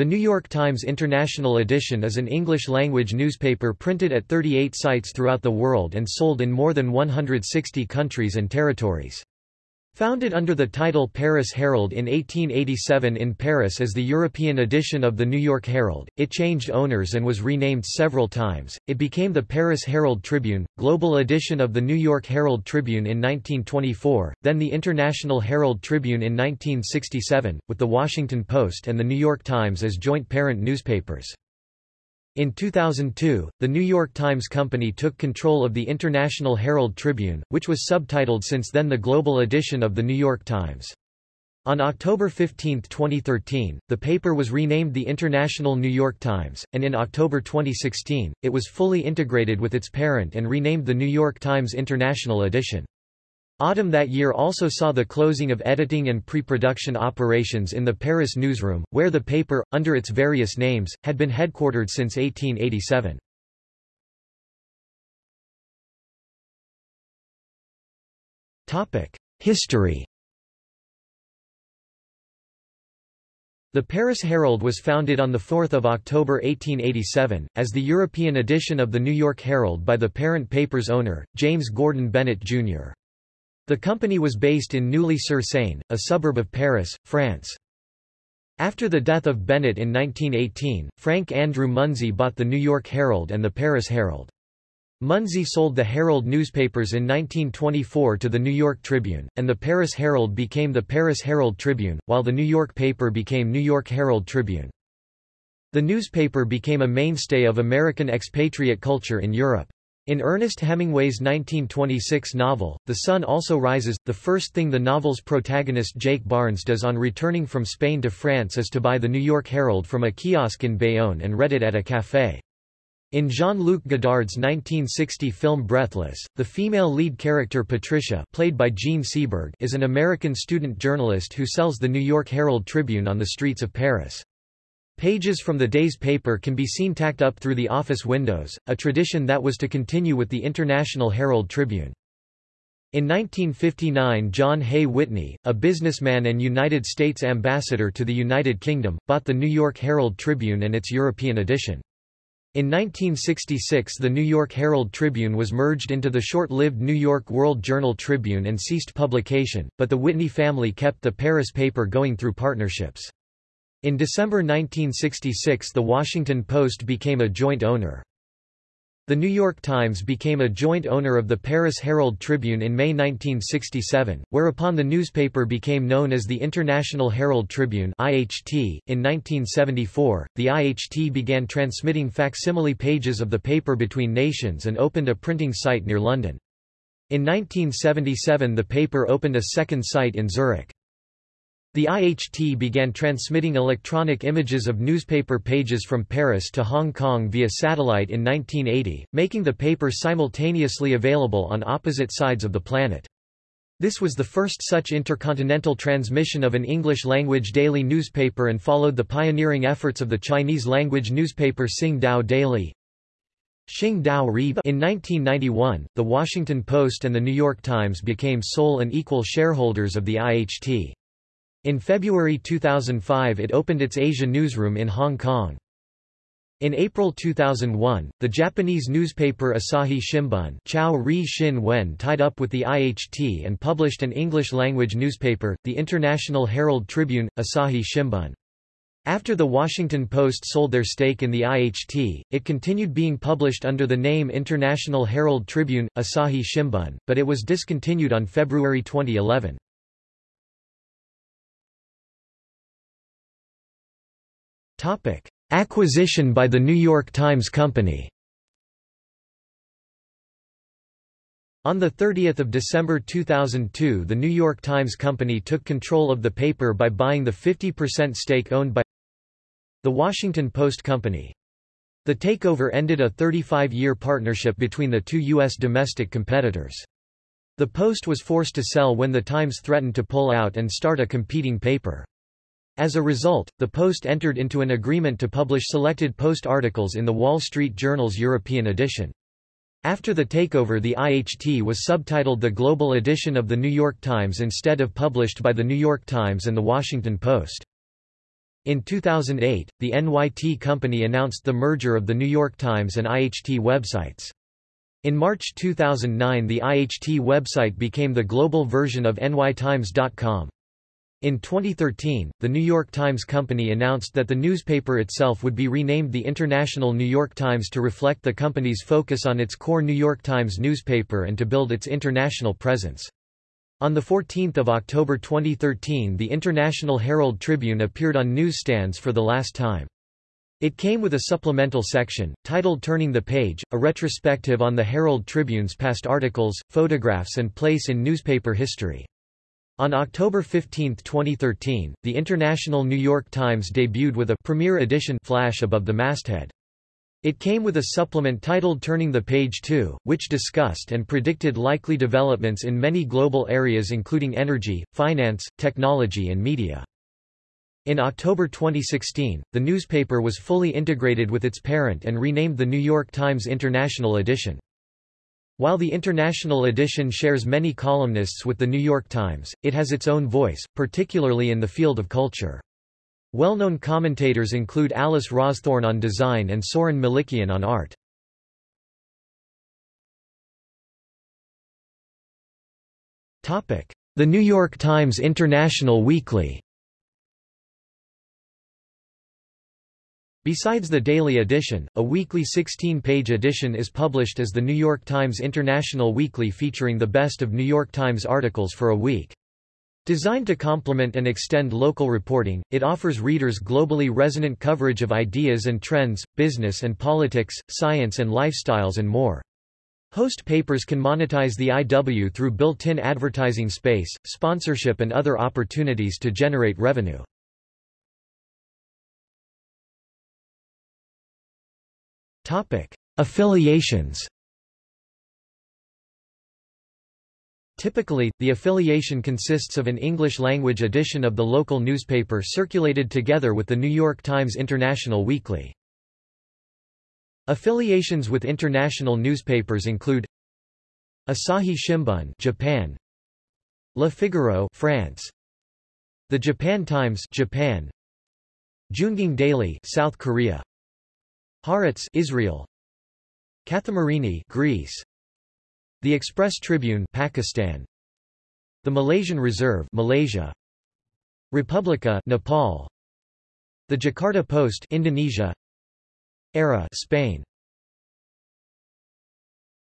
The New York Times International Edition is an English-language newspaper printed at 38 sites throughout the world and sold in more than 160 countries and territories. Founded under the title Paris Herald in 1887 in Paris as the European edition of the New York Herald, it changed owners and was renamed several times. It became the Paris Herald Tribune, global edition of the New York Herald Tribune in 1924, then the International Herald Tribune in 1967, with the Washington Post and the New York Times as joint parent newspapers. In 2002, the New York Times Company took control of the International Herald Tribune, which was subtitled since then the global edition of the New York Times. On October 15, 2013, the paper was renamed the International New York Times, and in October 2016, it was fully integrated with its parent and renamed the New York Times International Edition. Autumn that year also saw the closing of editing and pre-production operations in the Paris newsroom, where the paper, under its various names, had been headquartered since 1887. History The Paris Herald was founded on 4 October 1887, as the European edition of the New York Herald by the parent paper's owner, James Gordon Bennett, Jr. The company was based in Neuilly-sur-Seine, a suburb of Paris, France. After the death of Bennett in 1918, Frank Andrew Munsey bought the New York Herald and the Paris Herald. Munsey sold the Herald newspapers in 1924 to the New York Tribune, and the Paris Herald became the Paris Herald Tribune, while the New York paper became New York Herald Tribune. The newspaper became a mainstay of American expatriate culture in Europe. In Ernest Hemingway's 1926 novel, The Sun Also Rises, the first thing the novel's protagonist Jake Barnes does on returning from Spain to France is to buy the New York Herald from a kiosk in Bayonne and read it at a café. In Jean-Luc Godard's 1960 film Breathless, the female lead character Patricia played by Jean Seberg is an American student journalist who sells the New York Herald Tribune on the streets of Paris. Pages from the day's paper can be seen tacked up through the office windows, a tradition that was to continue with the International Herald Tribune. In 1959 John Hay Whitney, a businessman and United States ambassador to the United Kingdom, bought the New York Herald Tribune and its European edition. In 1966 the New York Herald Tribune was merged into the short-lived New York World Journal Tribune and ceased publication, but the Whitney family kept the Paris paper going through partnerships. In December 1966 The Washington Post became a joint owner. The New York Times became a joint owner of the Paris Herald Tribune in May 1967, whereupon the newspaper became known as the International Herald Tribune (IHT). In 1974, the IHT began transmitting facsimile pages of the paper between nations and opened a printing site near London. In 1977 the paper opened a second site in Zurich. The IHT began transmitting electronic images of newspaper pages from Paris to Hong Kong via satellite in 1980, making the paper simultaneously available on opposite sides of the planet. This was the first such intercontinental transmission of an English-language daily newspaper and followed the pioneering efforts of the Chinese-language newspaper Sing Tao Daily. Xing Dao In 1991, The Washington Post and The New York Times became sole and equal shareholders of the IHT. In February 2005 it opened its Asia newsroom in Hong Kong. In April 2001, the Japanese newspaper Asahi Shimbun Chao Ri Shin Wen tied up with the IHT and published an English-language newspaper, the International Herald Tribune, Asahi Shimbun. After the Washington Post sold their stake in the IHT, it continued being published under the name International Herald Tribune, Asahi Shimbun, but it was discontinued on February 2011. Topic: Acquisition by the New York Times Company. On 30 December 2002 the New York Times Company took control of the paper by buying the 50% stake owned by the Washington Post Company. The takeover ended a 35-year partnership between the two U.S. domestic competitors. The Post was forced to sell when the Times threatened to pull out and start a competing paper. As a result, the Post entered into an agreement to publish selected Post articles in the Wall Street Journal's European edition. After the takeover the IHT was subtitled the Global Edition of the New York Times instead of published by the New York Times and the Washington Post. In 2008, the NYT company announced the merger of the New York Times and IHT websites. In March 2009 the IHT website became the global version of nytimes.com. In 2013, the New York Times Company announced that the newspaper itself would be renamed the International New York Times to reflect the company's focus on its core New York Times newspaper and to build its international presence. On 14 October 2013 the International Herald Tribune appeared on newsstands for the last time. It came with a supplemental section, titled Turning the Page, a retrospective on the Herald Tribune's past articles, photographs and place in newspaper history. On October 15, 2013, the International New York Times debuted with a premiere edition flash above the masthead. It came with a supplement titled Turning the Page 2, which discussed and predicted likely developments in many global areas including energy, finance, technology and media. In October 2016, the newspaper was fully integrated with its parent and renamed the New York Times International Edition. While the International Edition shares many columnists with the New York Times, it has its own voice, particularly in the field of culture. Well-known commentators include Alice Rawsthorn on design and Souren Melikian on art. The New York Times International Weekly Besides the daily edition, a weekly 16-page edition is published as the New York Times International Weekly featuring the best of New York Times articles for a week. Designed to complement and extend local reporting, it offers readers globally resonant coverage of ideas and trends, business and politics, science and lifestyles and more. Host papers can monetize the IW through built-in advertising space, sponsorship and other opportunities to generate revenue. Affiliations Typically, the affiliation consists of an English-language edition of the local newspaper circulated together with the New York Times International Weekly. Affiliations with international newspapers include Asahi Shimbun Japan. Le Figaro France. The Japan Times Japan. JoongAng Daily South Korea Haaretz Israel. Kathimerini Greece. The Express Tribune Pakistan. The Malaysian Reserve Malaysia. Republica Nepal. The Jakarta Post Indonesia. Ara Spain